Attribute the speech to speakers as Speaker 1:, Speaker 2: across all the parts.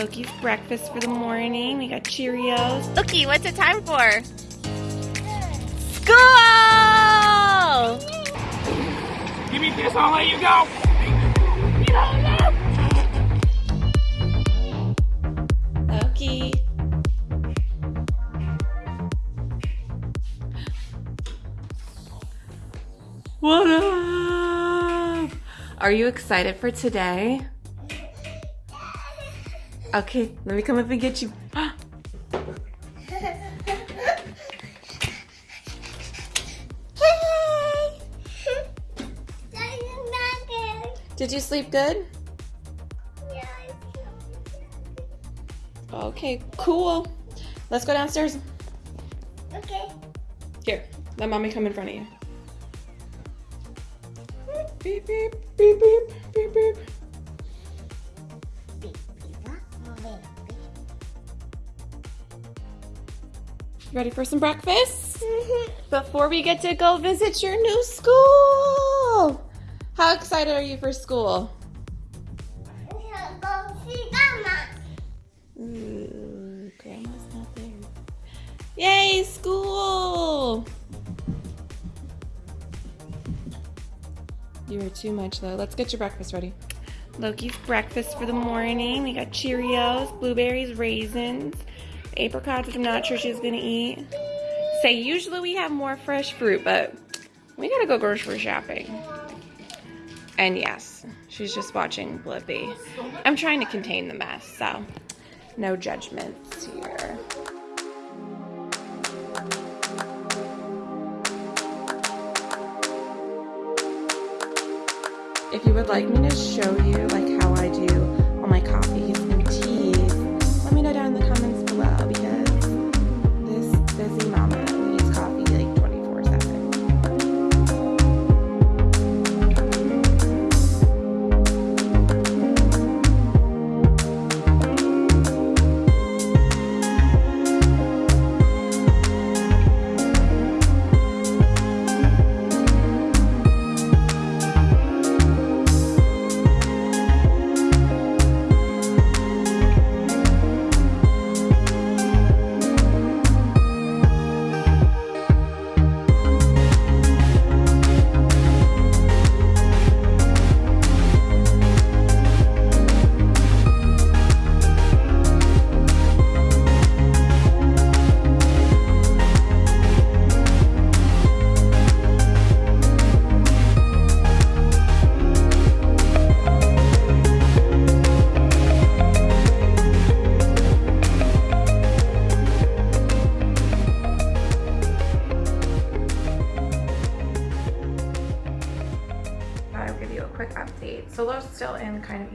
Speaker 1: Loki's breakfast for the morning. We got Cheerios.
Speaker 2: Loki, what's it time for? School!
Speaker 3: Give me this, I'll let you go.
Speaker 1: Loki. What up? Are you excited for today? Okay, let me come up and get you. Did you sleep good? Yeah, good? Okay, cool. Let's go downstairs.
Speaker 4: Okay.
Speaker 1: Here, let mommy come in front of you. Hmm. Beep, beep, beep, beep, beep, beep. Ready for some breakfast? Mm-hmm. Before we get to go visit your new school. How excited are you for school? Go see grandma. Ooh, grandma's not there. Yay, school! You were too much though. Let's get your breakfast ready. Loki's breakfast for the morning. We got Cheerios, blueberries, raisins, apricots, which I'm not sure she's gonna eat. Say usually we have more fresh fruit, but we gotta go grocery shopping. And yes, she's just watching Blippi. I'm trying to contain the mess, so no judgments here. If you would like me to show you like how I do all my coffees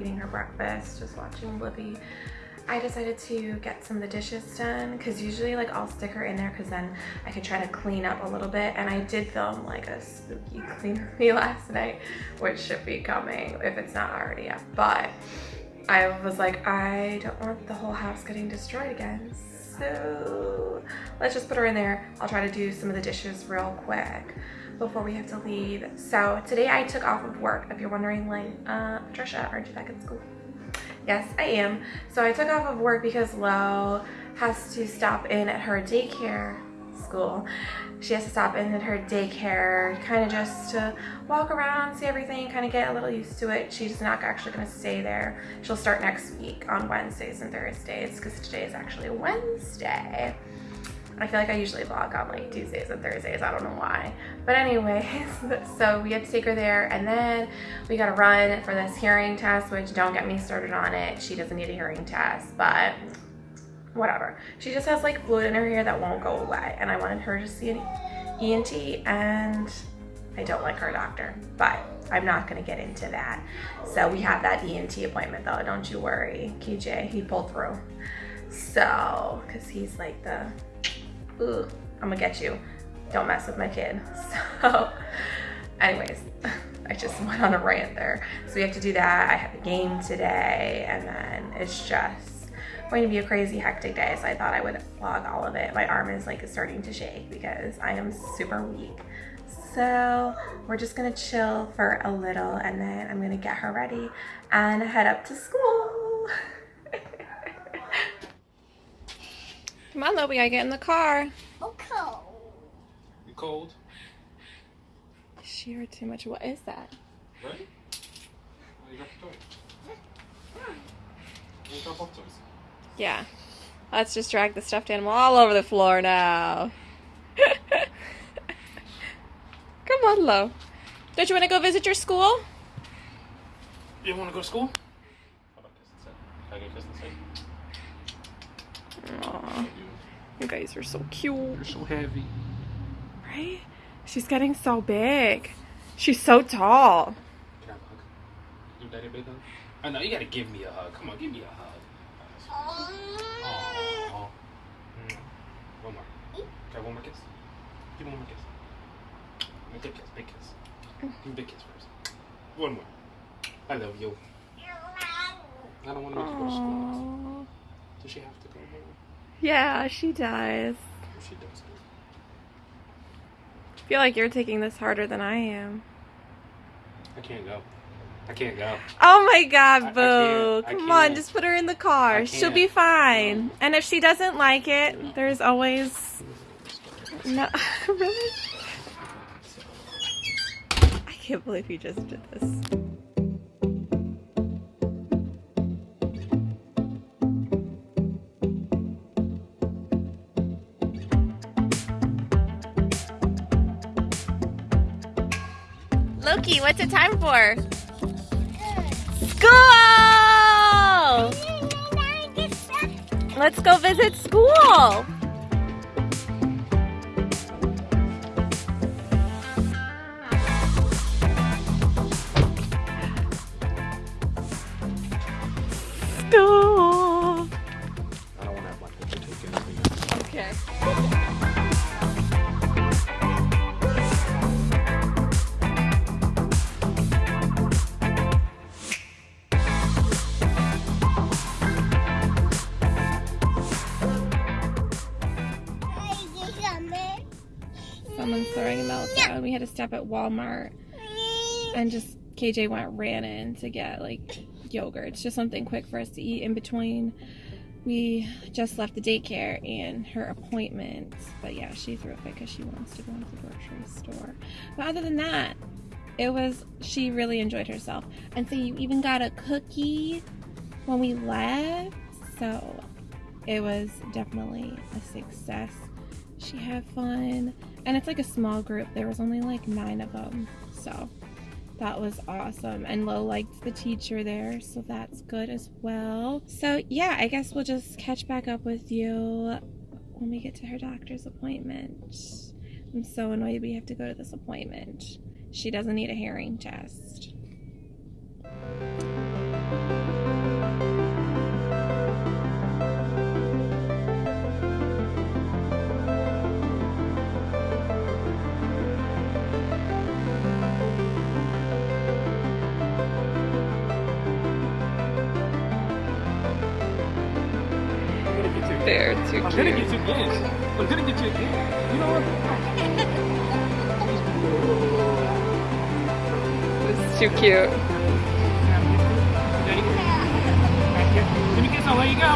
Speaker 1: eating her breakfast, just watching Blippi. I decided to get some of the dishes done because usually like I'll stick her in there because then I can try to clean up a little bit. And I did film like a spooky clean with me last night which should be coming if it's not already up. But I was like I don't want the whole house getting destroyed again so let's just put her in there I'll try to do some of the dishes real quick before we have to leave. So today I took off of work. If you're wondering like, uh, Trisha, aren't you back at school? Yes, I am. So I took off of work because Lo has to stop in at her daycare school. She has to stop in at her daycare, kind of just to walk around, see everything, kind of get a little used to it. She's not actually going to stay there. She'll start next week on Wednesdays and Thursdays because today is actually Wednesday. I feel like I usually vlog on like Tuesdays and Thursdays. I don't know why. But anyways, so we had to take her there and then we got to run for this hearing test, which don't get me started on it. She doesn't need a hearing test, but whatever. She just has like fluid in her hair that won't go away. And I wanted her to see an ENT and I don't like her doctor, but I'm not gonna get into that. So we have that ENT appointment though, don't you worry. KJ, he pulled through. So, cause he's like the ooh, I'm gonna get you. Don't mess with my kid. So, anyways, I just went on a rant there. So we have to do that. I have a game today, and then it's just going to be a crazy hectic day. So I thought I would vlog all of it. My arm is like starting to shake because I am super weak. So we're just gonna chill for a little, and then I'm gonna get her ready and head up to school. Come on, Lo, we gotta get in the car.
Speaker 4: Oh, okay.
Speaker 3: You cold?
Speaker 1: She heard too much. What is that?
Speaker 3: Right? Oh, you got the toy. You drop off toys.
Speaker 1: Yeah. Let's just drag the stuffed animal all over the floor now. Come on, Lo. Don't you want to go visit your school?
Speaker 3: You want to go to school? How about kiss and sit? Can I get kiss and sit?
Speaker 1: Aw, you guys are so cute.
Speaker 3: You're so heavy.
Speaker 1: Right? She's getting so big. She's so tall.
Speaker 3: Can I hug? Give daddy a big hug? I know, you gotta give me a hug. Come on, give me a hug. Aww. One more. Can I have one more kiss? Give me one more kiss. Big kiss, big kiss. Give me big kiss first. One more. I love you. I don't want to make you go to school. Does she have to go home?
Speaker 1: Yeah, she does.
Speaker 3: She doesn't.
Speaker 1: I feel like you're taking this harder than I am.
Speaker 3: I can't go. I can't go.
Speaker 1: Oh my
Speaker 3: I-
Speaker 1: god,
Speaker 3: I
Speaker 1: Boo.
Speaker 3: can't. I
Speaker 1: Come on,
Speaker 3: can't.
Speaker 1: just put her in the car. She'll be
Speaker 3: can't.
Speaker 1: fine. And if she doesn't like it, there's always. No. really? I can't believe you just did this.
Speaker 2: Loki, what's it time for?
Speaker 1: School! Let's go visit school. School. Someone's throwing a meltdown. We had to stop at Walmart and just KJ went ran in to get like yogurt. It's just something quick for us to eat in between. We just left the daycare and her appointment. But yeah, she threw a fit because she wants to go into the grocery store. But other than that, it was she really enjoyed herself. And so you even got a cookie when we left. So it was definitely a success. She had fun. And it's like a small group. There was only like nine of them. So that was awesome. And Lo liked the teacher there, so that's good as well. So yeah, I guess we'll just catch back up with you when we get to her doctor's appointment. I'm so annoyed we have to go to this appointment. She doesn't need a hearing test. They're too
Speaker 3: I'm gonna get you again. I'm gonna get you again. You know what?
Speaker 1: This is too cute.
Speaker 3: Daddy. Back here. Give me a kiss, I'll let you go.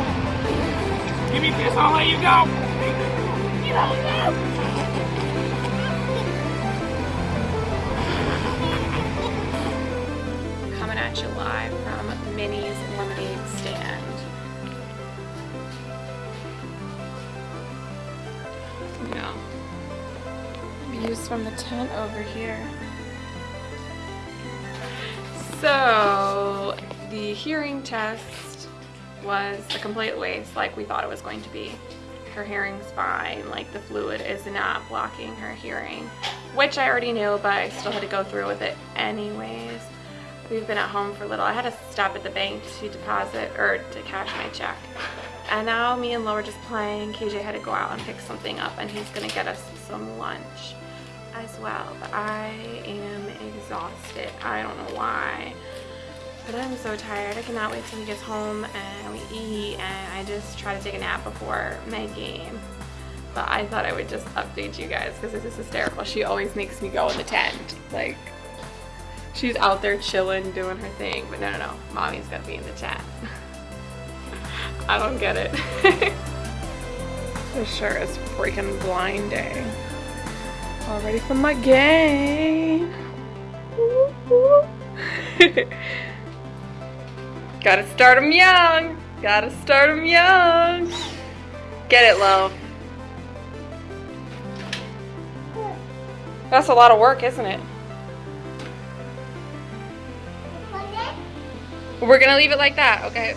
Speaker 3: Give me a kiss, I'll let you go. You don't know.
Speaker 1: Coming at you live from Minnie's Lemonade Views from the tent over here. So, the hearing test was a complete waste, like we thought it was going to be. Her hearing's fine, like the fluid is not blocking her hearing, which I already knew, but I still had to go through with it anyways. We've been at home for a little. I had to stop at the bank to deposit or to cash my check. And now me and Lo are just playing. KJ had to go out and pick something up and he's gonna get us some lunch as well. But I am exhausted. I don't know why. But I'm so tired. I cannot wait till he gets home and we eat and I just try to take a nap before my game. But I thought I would just update you guys because this is hysterical. She always makes me go in the tent. Like, she's out there chilling, doing her thing. But no, no, no. Mommy's got to be in the tent. I don't get it. This sure is freaking blinding. All ready for my game. Gotta start them young. Gotta start them young. Get it, Lo. That's a lot of work, isn't it? We're gonna leave it like that, okay?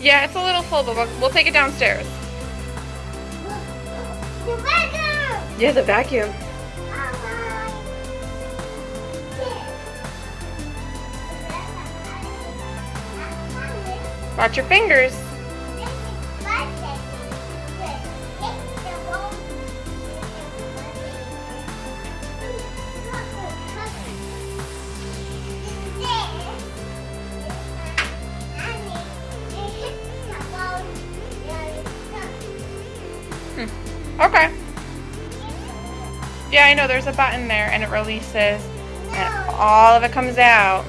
Speaker 1: Yeah, it's a little full, but we'll, we'll take it downstairs. Yeah, the vacuum. Watch your fingers. Hmm. Okay. Yeah, I know. There's a button there, and it releases, and all of it comes out.